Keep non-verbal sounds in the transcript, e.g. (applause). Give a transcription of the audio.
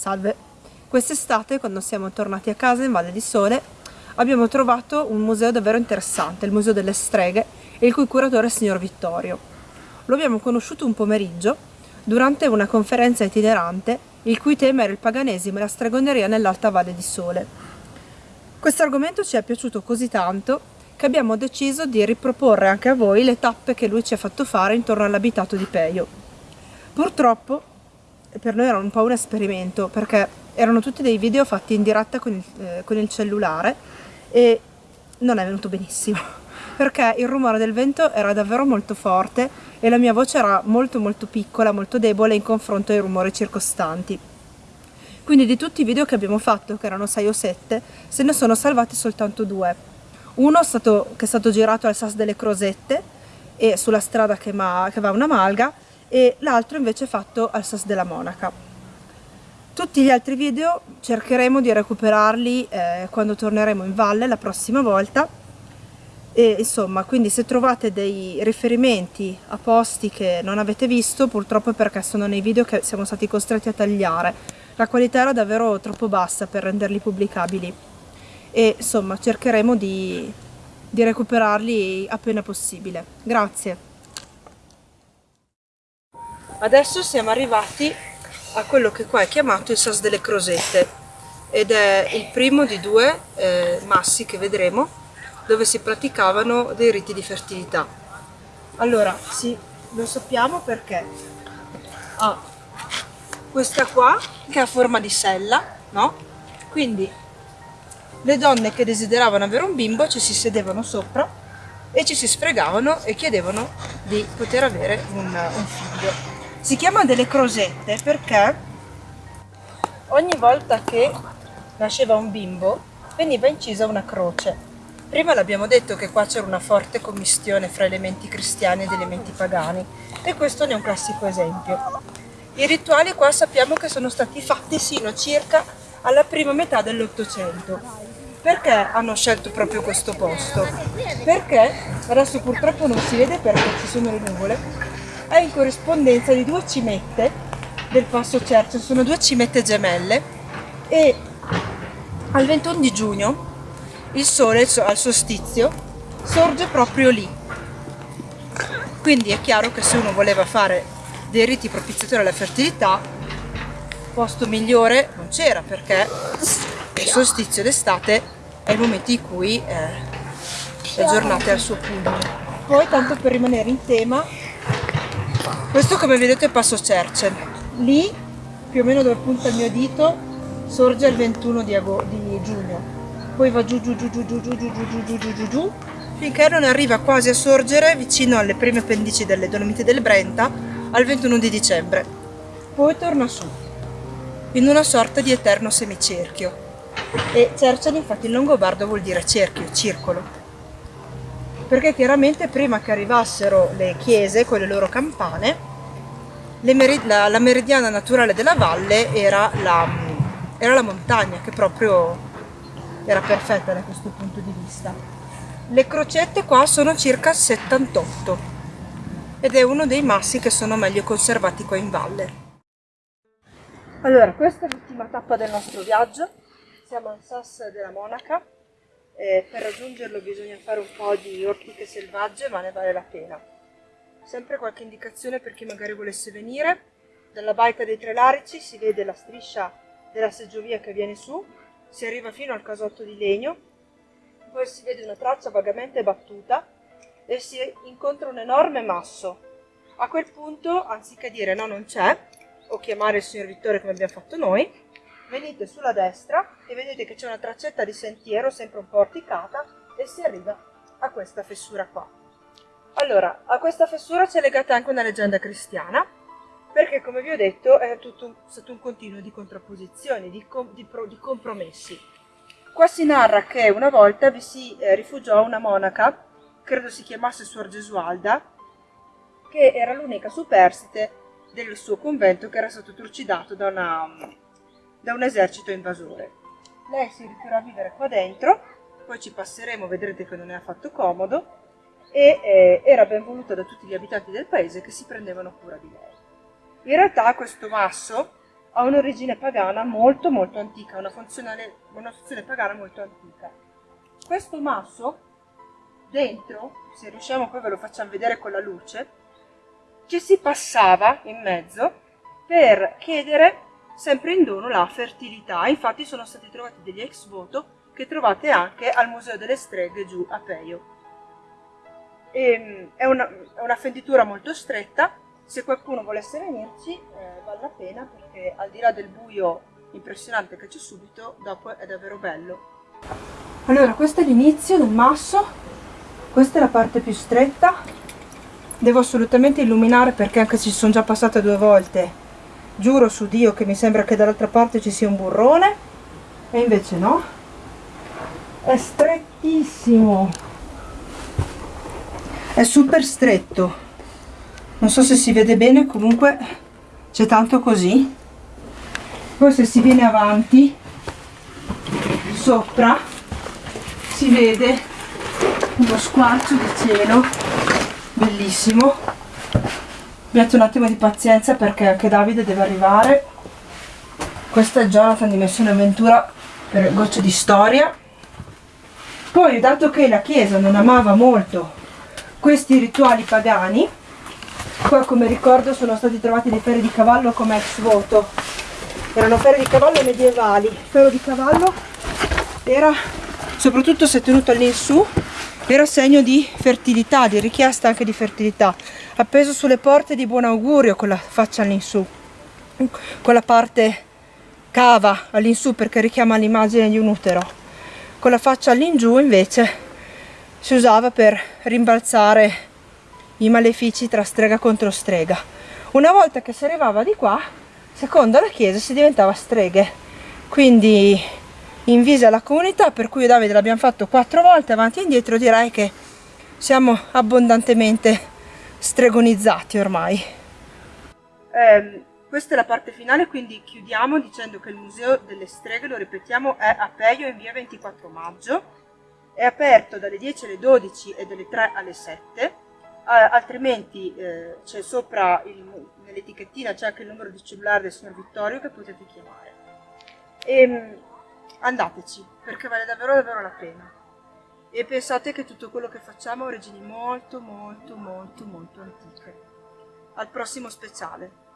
Salve! Quest'estate, quando siamo tornati a casa in Valle di Sole, abbiamo trovato un museo davvero interessante, il Museo delle Streghe, il cui curatore è il signor Vittorio. Lo abbiamo conosciuto un pomeriggio durante una conferenza itinerante il cui tema era il paganesimo e la stregoneria nell'Alta Valle di Sole. Questo argomento ci è piaciuto così tanto che abbiamo deciso di riproporre anche a voi le tappe che lui ci ha fatto fare intorno all'abitato di Peio. Purtroppo per noi era un po' un esperimento perché erano tutti dei video fatti in diretta con il, eh, con il cellulare e non è venuto benissimo (laughs) perché il rumore del vento era davvero molto forte e la mia voce era molto molto piccola, molto debole in confronto ai rumori circostanti. Quindi di tutti i video che abbiamo fatto, che erano 6 o 7, se ne sono salvati soltanto due. Uno stato, che è stato girato al Sas delle Crosette e sulla strada che, che va una malga e l'altro invece fatto al Sas della Monaca. Tutti gli altri video cercheremo di recuperarli eh, quando torneremo in valle la prossima volta. E insomma quindi se trovate dei riferimenti a posti che non avete visto purtroppo è perché sono nei video che siamo stati costretti a tagliare. La qualità era davvero troppo bassa per renderli pubblicabili. E insomma cercheremo di, di recuperarli appena possibile. Grazie Adesso siamo arrivati a quello che qua è chiamato il Sas delle Crosette ed è il primo di due eh, massi che vedremo dove si praticavano dei riti di fertilità. Allora, sì, lo sappiamo perché ha questa qua che ha forma di sella, no? Quindi le donne che desideravano avere un bimbo ci si sedevano sopra e ci si sfregavano e chiedevano di poter avere un, un figlio. Si chiama delle crosette perché ogni volta che nasceva un bimbo veniva incisa una croce. Prima l'abbiamo detto che qua c'era una forte commistione fra elementi cristiani ed elementi pagani e questo ne è un classico esempio. I rituali qua sappiamo che sono stati fatti sino circa alla prima metà dell'Ottocento. Perché hanno scelto proprio questo posto? Perché, adesso purtroppo non si vede perché ci sono le nuvole, è in corrispondenza di due cimette del Passo Cercio, sono due cimette gemelle e al 21 di giugno il sole al solstizio sorge proprio lì. Quindi è chiaro che se uno voleva fare dei riti propiziatori alla fertilità, posto migliore non c'era perché il solstizio d'estate è il momento in cui eh, la giornata è al suo punto. Poi, tanto per rimanere in tema, questo come vedete è Passo Cercel. Lì, più o meno dove punta il mio dito, sorge il 21 di, di giugno. Poi va giù giù giù giù giù giù giù giù giù giù giù giù finché non arriva quasi a sorgere vicino alle prime appendici delle Dolomiti del Brenta al 21 di dicembre. Poi torna su, in una sorta di eterno semicerchio. E Cercel infatti in longobardo vuol dire cerchio, circolo perché chiaramente prima che arrivassero le chiese con le loro campane, le meri la, la, meridiana naturale della valle era la, era la montagna, che proprio era perfetta da questo punto di vista. Le crocette qua sono circa 78 ed è uno dei massi che sono meglio conservati qua in valle. Allora, questa è l'ultima tappa del nostro viaggio, siamo al Sas della Monaca, eh, per raggiungerlo bisogna fare un po' di ortiche selvagge ma ne vale la pena. Sempre qualche indicazione per chi magari volesse venire, dalla baita dei Tre Larici si vede la striscia della seggiovia che viene su, si arriva fino al casotto di legno, poi si vede una traccia vagamente battuta e si incontra un enorme masso. A quel punto, anziché dire no non c'è, o chiamare il signor Vittorio come abbiamo fatto noi, venite sulla destra e vedete che c'è una traccetta di sentiero sempre un po' orticata e si arriva a questa fessura qua. Allora, a questa fessura c'è legata anche una leggenda cristiana, perché come vi ho detto è tutto un, stato un continuo di contrapposizioni, di, com, di, pro, di, compromessi. Qua si narra che una volta vi si eh, rifugiò una monaca, credo si chiamasse Suor Gesualda, che era l'unica superstite del suo convento che era stato trucidato da una, da un esercito invasore. Lei si ritirò a vivere qua dentro, poi ci passeremo, vedrete che non è affatto comodo, e eh, era ben voluta da tutti gli abitanti del paese che si prendevano cura di lei. In realtà questo masso ha un'origine pagana molto molto antica, una una funzione pagana molto antica. Questo masso, dentro, se riusciamo poi ve lo facciamo vedere con la luce, ci si passava in mezzo per chiedere sempre in dono la fertilità. Infatti sono stati trovati degli ex voto che trovate anche al Museo delle Streghe giù a Peio. E, ehm, è, una, è una fenditura molto stretta, se qualcuno volesse venirci eh, vale la pena perché al di là del buio impressionante che c'è subito, dopo è davvero bello. Allora, questo è l'inizio del masso, questa è la parte più stretta, devo assolutamente illuminare perché anche se ci sono già passate due volte, giuro su Dio che mi sembra che dall'altra parte ci sia un burrone, e invece no, è strettissimo, è super stretto, non so se si vede bene comunque c'è tanto così. Poi se si viene avanti sopra si vede uno squarcio di cielo. Bellissimo abbiate un attimo di pazienza perché anche Davide deve arrivare questa è Jonathan di Missione Avventura per gocce di storia poi dato che la chiesa non amava molto questi rituali pagani Qua come ricordo sono stati trovati dei ferri di cavallo come ex voto. Erano ferri di cavallo medievali. Il ferro di cavallo era, soprattutto se tenuto all'insù, era segno di fertilità, di richiesta anche di fertilità. Appeso sulle porte di buon augurio con la faccia all'insù. Con la parte cava all'insù perché richiama l'immagine di un utero. Con la faccia all'ingiù invece si usava per rimbalzare i malefici tra strega contro strega. Una volta che si arrivava di qua, secondo la chiesa si diventava streghe. Quindi invisa la comunità, per cui Davide l'abbiamo fatto quattro volte avanti e indietro, direi che siamo abbondantemente stregonizzati ormai. Eh, questa è la parte finale, quindi chiudiamo dicendo che il Museo delle Streghe, lo ripetiamo, è a Peio in via 24 maggio, è aperto dalle 10 alle 12 e dalle 3 alle 7, altrimenti eh, c'è sopra nell'etichettina c'è anche il numero di cellulare del signor Vittorio che potete chiamare. E, ehm, andateci, perché vale davvero davvero la pena. E pensate che tutto quello che facciamo ha origini molto molto molto molto antiche. Al prossimo speciale.